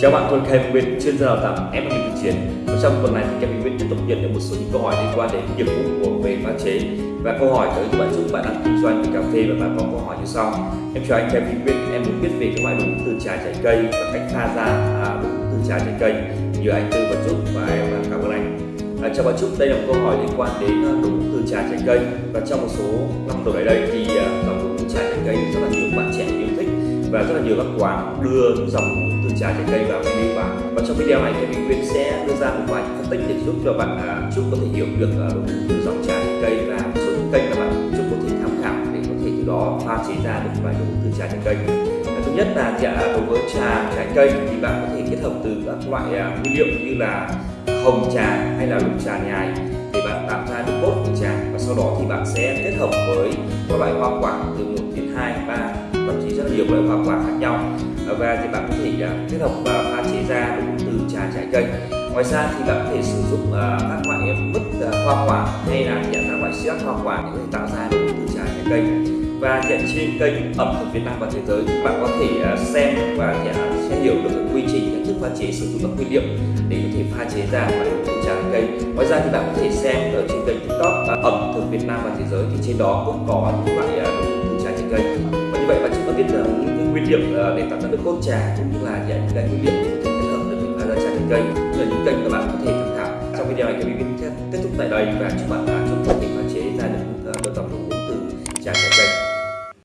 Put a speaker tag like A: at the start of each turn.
A: Chào bạn, tôi là Kevin Nguyễn, chuyên gia đào tạo FMI thực chiến. Và trong tuần này thì Kevin Nguyễn tiếp tục nhận được một số những câu hỏi liên quan đến nghiệp vụ của về pha chế. Và câu hỏi tới từ bạn Dũng, bạn đang kinh doanh về cà phê và bạn có câu hỏi như sau. Em chào anh Kevin Nguyễn, em muốn biết về các loại đồ uống từ trà trái cây và cách pha ra à, đồ uống từ trà trái cây. Nhờ anh tư vấn giúp và em cảm ơn anh. À, chào bạn Trúc, đây là một câu hỏi liên quan đến à, đồ uống từ trà trái cây và trong một số năm đầu đây thì à, nhiều các quán đưa dòng từ trà trái cây vào menu vào và trong video này thì mình Quyên sẽ đưa ra một vài phân tích để giúp cho bạn à, chúc có thể hiểu được à, đồ từ dòng trà trái cây và một số những kênh mà bạn chúc có thể tham khảo để có thể từ đó pha chế ra được vài đồ từ trà trái cây. À, thứ nhất là dạ, đối với trà trái cây thì bạn có thể kết hợp từ các loại à, nguyên liệu như là hồng trà hay là lục trà nhài để bạn tạo ra được cốt của trà. Và sau đó thì bạn sẽ kết hợp với các loại hoa quả từ 1 đến 2, 3 thậm chí rất là nhiều loại hoa quả khác nhau. Và thì bạn có thể à, kết hợp và pha chế ra đúng từ trà trái cây. Ngoài ra thì bạn có thể sử dụng à, các loại mứt à, hoa quả hay là nhận các loại sữa hoa quả để có thể tạo ra đúng từ trà trái cây. Và hiện trên kênh ẩm thực Việt Nam và thế giới, bạn có thể xem và sẽ hiểu được quy trình, cách thức pha chế, sử dụng các nguyên liệu để có thể pha chế ra và từ trà trái cây. Ngoài ra thì bạn có thể xem ở trên kênh tiktok ẩm thực Việt Nam và thế giới thì trên đó cũng có những loại từ trà trái cây biết là những nguyên liệu ờ, để tạo ra được cốt trà cũng như là những cái nguyên liệu để có thể kết hợp được những pha ờ, trà trái cây. Như là những kênh các bạn có thể tham khảo. Trong video này thì mình kết thúc tại đây và chúc bạn